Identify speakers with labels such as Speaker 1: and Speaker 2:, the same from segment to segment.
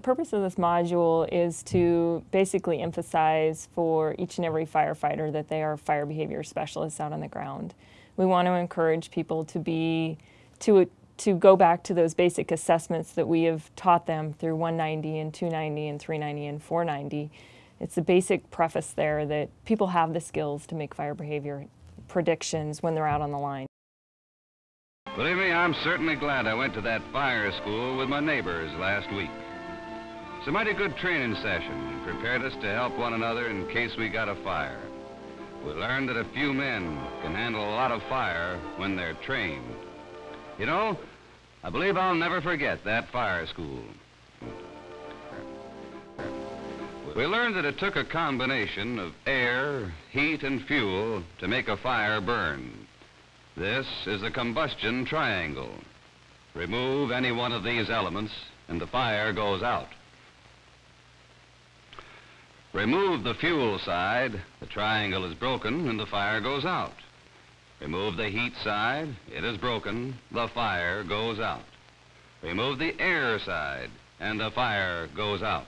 Speaker 1: purpose of this module is to basically emphasize for each and every firefighter that they are fire behavior specialists out on the ground. We want to encourage people to be, to, to go back to those basic assessments that we have taught them through 190 and 290 and 390 and 490. It's a basic preface there that people have the skills to make fire behavior predictions when they're out on the line.
Speaker 2: Believe me, I'm certainly glad I went to that fire school with my neighbors last week. It's a mighty good training session. It prepared us to help one another in case we got a fire. We learned that a few men can handle a lot of fire when they're trained. You know, I believe I'll never forget that fire school. We learned that it took a combination of air, heat, and fuel to make a fire burn. This is the combustion triangle. Remove any one of these elements and the fire goes out. Remove the fuel side, the triangle is broken and the fire goes out. Remove the heat side, it is broken, the fire goes out. Remove the air side, and the fire goes out.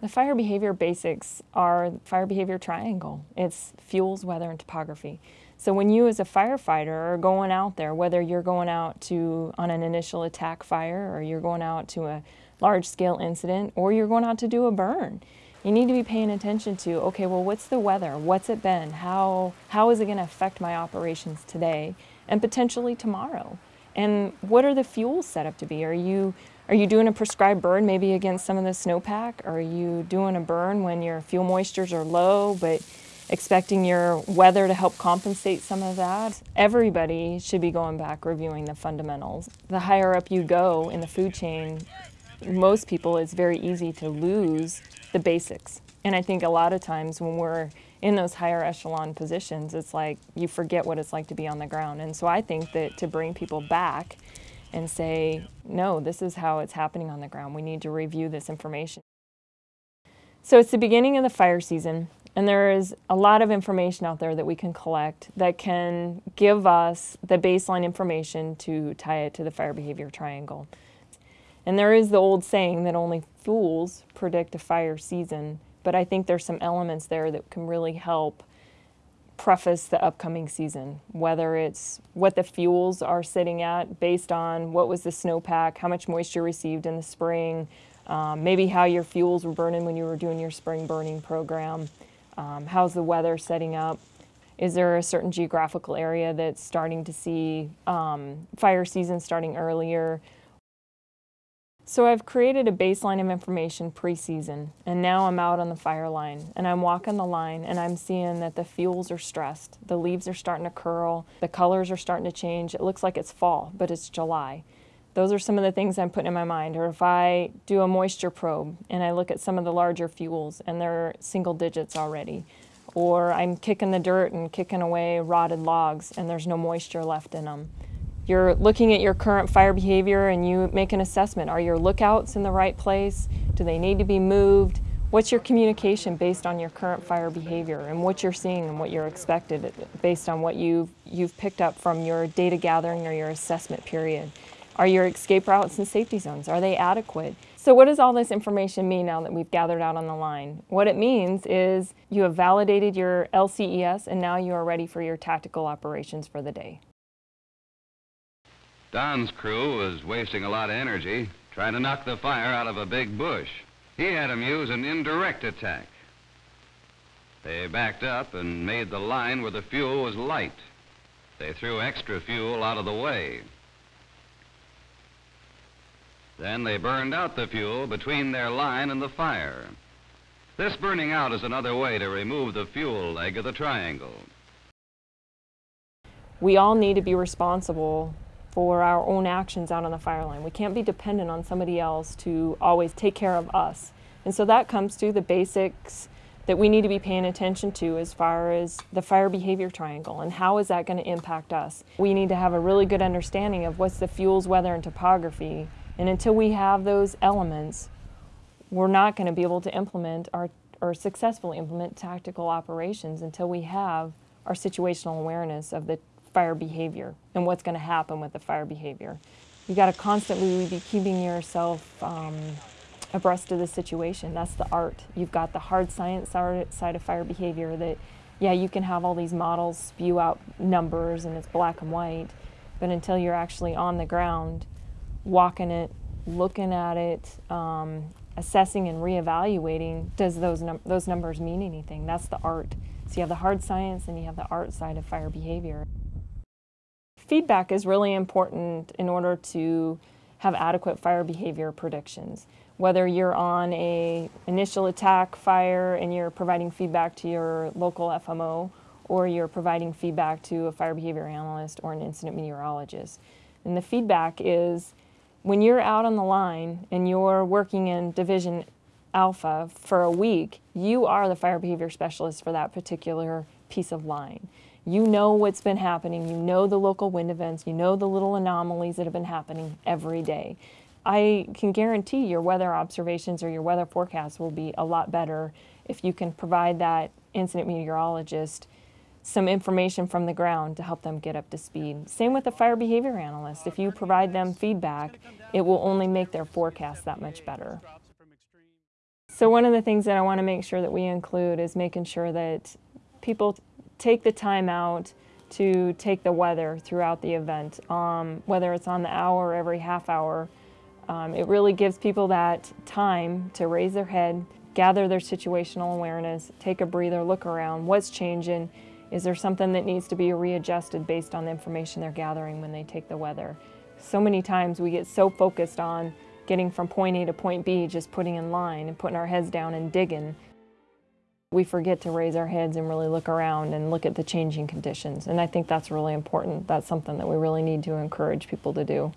Speaker 1: The fire behavior basics are fire behavior triangle. It's fuels, weather, and topography. So when you as a firefighter are going out there, whether you're going out to on an initial attack fire or you're going out to a large scale incident or you're going out to do a burn, you need to be paying attention to, okay, well, what's the weather? What's it been? How, how is it going to affect my operations today and potentially tomorrow? And what are the fuels set up to be? Are you are you doing a prescribed burn maybe against some of the snowpack? Are you doing a burn when your fuel moistures are low but expecting your weather to help compensate some of that? Everybody should be going back reviewing the fundamentals. The higher up you go in the food chain, most people it's very easy to lose the basics. And I think a lot of times when we're in those higher echelon positions, it's like you forget what it's like to be on the ground. And so I think that to bring people back and say, no, this is how it's happening on the ground. We need to review this information. So it's the beginning of the fire season, and there is a lot of information out there that we can collect that can give us the baseline information to tie it to the fire behavior triangle. And there is the old saying that only fools predict a fire season, but I think there's some elements there that can really help preface the upcoming season, whether it's what the fuels are sitting at based on what was the snowpack, how much moisture received in the spring, um, maybe how your fuels were burning when you were doing your spring burning program, um, how's the weather setting up, is there a certain geographical area that's starting to see um, fire season starting earlier, so I've created a baseline of information pre-season, and now I'm out on the fire line, and I'm walking the line, and I'm seeing that the fuels are stressed. The leaves are starting to curl, the colors are starting to change. It looks like it's fall, but it's July. Those are some of the things I'm putting in my mind. Or if I do a moisture probe, and I look at some of the larger fuels, and they're single digits already. Or I'm kicking the dirt and kicking away rotted logs, and there's no moisture left in them. You're looking at your current fire behavior and you make an assessment. Are your lookouts in the right place? Do they need to be moved? What's your communication based on your current fire behavior and what you're seeing and what you're expected based on what you've, you've picked up from your data gathering or your assessment period? Are your escape routes and safety zones, are they adequate? So what does all this information mean now that we've gathered out on the line? What it means is you have validated your LCES and now you are ready for your tactical operations for the day.
Speaker 2: Don's crew was wasting a lot of energy trying to knock the fire out of a big bush. He had them use an indirect attack. They backed up and made the line where the fuel was light. They threw extra fuel out of the way. Then they burned out the fuel between their line and the fire. This burning out is another way to remove the fuel leg of the triangle.
Speaker 1: We all need to be responsible for our own actions out on the fire line. We can't be dependent on somebody else to always take care of us. And so that comes to the basics that we need to be paying attention to as far as the fire behavior triangle and how is that going to impact us. We need to have a really good understanding of what's the fuels, weather, and topography. And until we have those elements, we're not going to be able to implement our, or successfully implement tactical operations until we have our situational awareness of the fire behavior and what's going to happen with the fire behavior. You got to constantly be keeping yourself um, abreast of the situation. That's the art. You've got the hard science side of fire behavior that, yeah, you can have all these models spew out numbers and it's black and white, but until you're actually on the ground, walking it, looking at it, um, assessing and reevaluating, does those, num those numbers mean anything? That's the art. So you have the hard science and you have the art side of fire behavior. Feedback is really important in order to have adequate fire behavior predictions. Whether you're on a initial attack fire and you're providing feedback to your local FMO or you're providing feedback to a fire behavior analyst or an incident meteorologist. And the feedback is when you're out on the line and you're working in Division Alpha for a week, you are the fire behavior specialist for that particular piece of line. You know what's been happening, you know the local wind events, you know the little anomalies that have been happening every day. I can guarantee your weather observations or your weather forecasts will be a lot better if you can provide that incident meteorologist some information from the ground to help them get up to speed. Same with the fire behavior analyst. If you provide them feedback, it will only make their forecast that much better. So one of the things that I want to make sure that we include is making sure that people take the time out to take the weather throughout the event, um, whether it's on the hour or every half hour. Um, it really gives people that time to raise their head, gather their situational awareness, take a breather, look around, what's changing, is there something that needs to be readjusted based on the information they're gathering when they take the weather? So many times we get so focused on getting from point A to point B, just putting in line and putting our heads down and digging. We forget to raise our heads and really look around and look at the changing conditions. And I think that's really important. That's something that we really need to encourage people to do.